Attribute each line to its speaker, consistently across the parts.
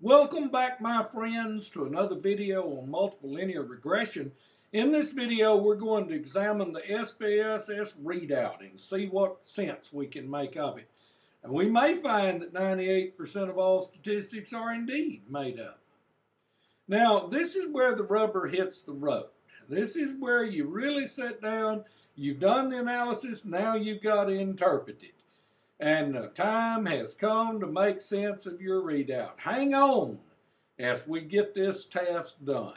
Speaker 1: Welcome back my friends to another video on multiple linear regression. In this video we're going to examine the SPSS readout and see what sense we can make of it. And we may find that 98% of all statistics are indeed made up. Now this is where the rubber hits the road. This is where you really sit down, you've done the analysis, now you've got to interpret it and the time has come to make sense of your readout. Hang on as we get this task done.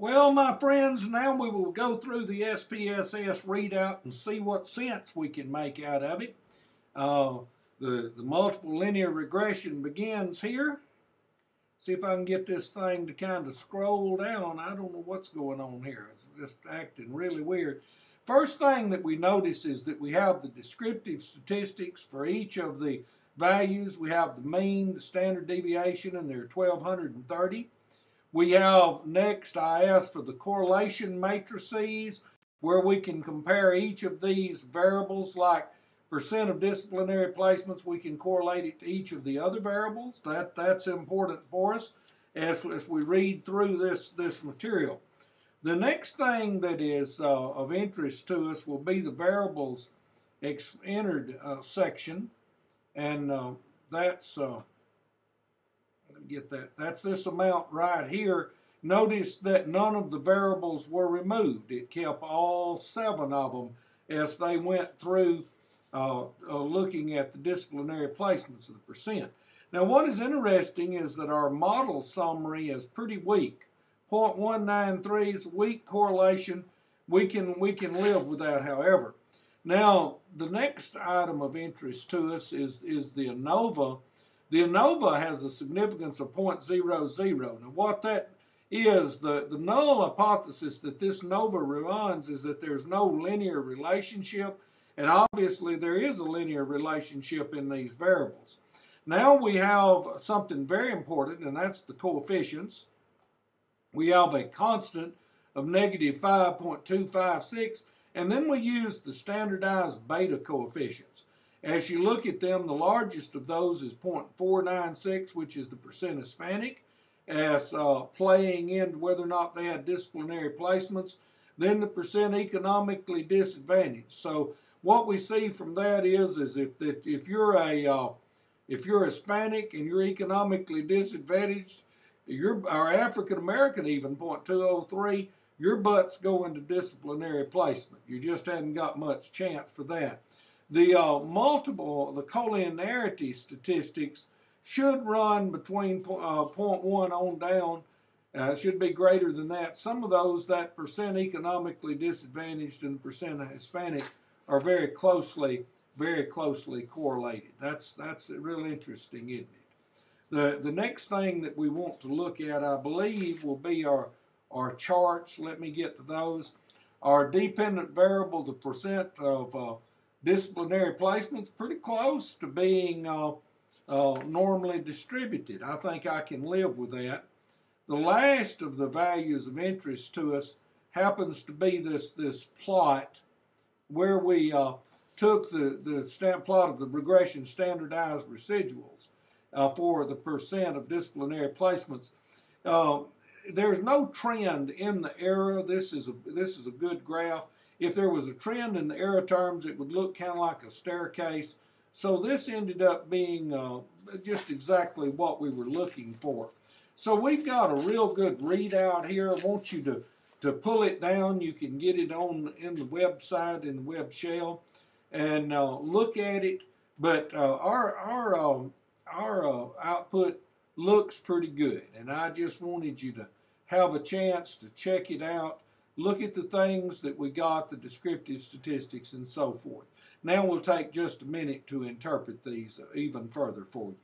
Speaker 1: Well, my friends, now we will go through the SPSS readout and see what sense we can make out of it. Uh, the, the multiple linear regression begins here. See if I can get this thing to kind of scroll down. I don't know what's going on here. It's just acting really weird. First thing that we notice is that we have the descriptive statistics for each of the values. We have the mean, the standard deviation, and there are 1,230. We have next, I asked for the correlation matrices, where we can compare each of these variables like percent of disciplinary placements, we can correlate it to each of the other variables. That, that's important for us as, as we read through this, this material. The next thing that is uh, of interest to us will be the variables entered uh, section, and uh, that's uh, get that. That's this amount right here. Notice that none of the variables were removed. It kept all seven of them as they went through uh, uh, looking at the disciplinary placements of the percent. Now, what is interesting is that our model summary is pretty weak. 0.193 is weak correlation. We can, we can live with that, however. Now, the next item of interest to us is, is the ANOVA. The ANOVA has a significance of 0.00. Now, what that is, the, the null hypothesis that this ANOVA runs is that there's no linear relationship, and obviously there is a linear relationship in these variables. Now we have something very important, and that's the coefficients we have a constant of negative 5.256, and then we use the standardized beta coefficients. As you look at them, the largest of those is 0.496, which is the percent Hispanic, as uh, playing into whether or not they had disciplinary placements, then the percent economically disadvantaged. So what we see from that is, is if that if you're a uh, if you're Hispanic and you're economically disadvantaged, your our African American even point two oh three, your butt's going to disciplinary placement. You just hadn't got much chance for that. The uh, multiple, the collinearity statistics should run between uh, 0.1 on down. Uh, should be greater than that. Some of those, that percent economically disadvantaged and percent Hispanic, are very closely, very closely correlated. That's that's really interesting, isn't it? The, the next thing that we want to look at, I believe, will be our, our charts. Let me get to those. Our dependent variable, the percent of uh, disciplinary placements, pretty close to being uh, uh, normally distributed. I think I can live with that. The last of the values of interest to us happens to be this, this plot where we uh, took the, the stamp plot of the regression standardized residuals uh, for the percent of disciplinary placements. Uh, there's no trend in the error. This is a this is a good graph. If there was a trend in the error terms, it would look kind of like a staircase. So this ended up being uh, just exactly what we were looking for. So we've got a real good readout here. I want you to, to pull it down. You can get it on in the website, in the web shell, and uh, look at it. But uh, our, our um, our uh, output looks pretty good. And I just wanted you to have a chance to check it out, look at the things that we got, the descriptive statistics and so forth. Now we'll take just a minute to interpret these even further for you.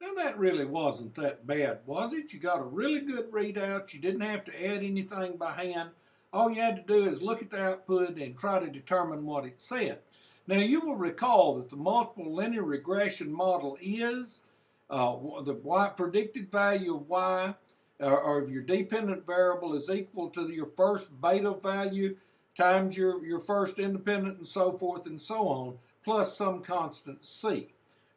Speaker 1: Now that really wasn't that bad, was it? You got a really good readout. You didn't have to add anything by hand. All you had to do is look at the output and try to determine what it said. Now you will recall that the multiple linear regression model is uh, the y predicted value of y uh, or of your dependent variable is equal to your first beta value times your, your first independent and so forth and so on plus some constant c.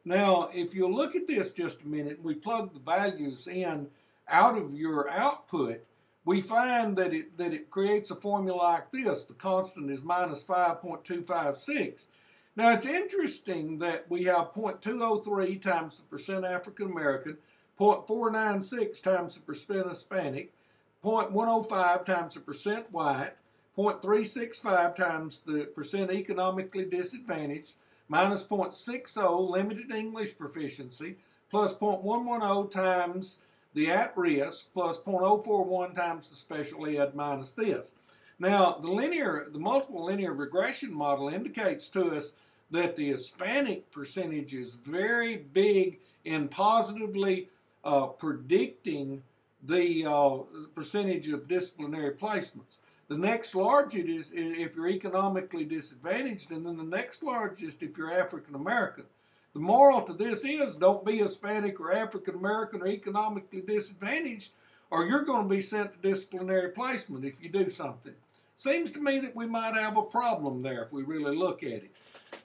Speaker 1: Now, if you look at this just a minute, we plug the values in out of your output, we find that it, that it creates a formula like this. The constant is minus 5.256. Now, it's interesting that we have 0.203 times the percent African American, 0.496 times the percent Hispanic, 0.105 times the percent white, 0.365 times the percent economically disadvantaged, minus 0.60 limited English proficiency, plus 0.110 times the at risk, plus 0.041 times the special ed minus this. Now, the linear, the multiple linear regression model indicates to us that the Hispanic percentage is very big in positively uh, predicting the uh, percentage of disciplinary placements. The next largest is if you're economically disadvantaged, and then the next largest if you're African American. The moral to this is don't be Hispanic or African American or economically disadvantaged, or you're going to be sent to disciplinary placement if you do something. Seems to me that we might have a problem there if we really look at it.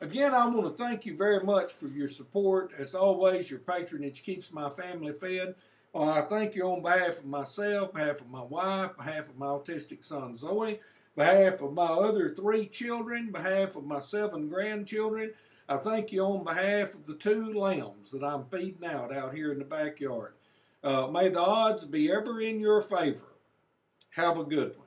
Speaker 1: Again, I want to thank you very much for your support. As always, your patronage keeps my family fed. Well, I thank you on behalf of myself, behalf of my wife, behalf of my autistic son Zoe, behalf of my other three children, behalf of my seven grandchildren. I thank you on behalf of the two lambs that I'm feeding out out here in the backyard. Uh, may the odds be ever in your favor. Have a good one.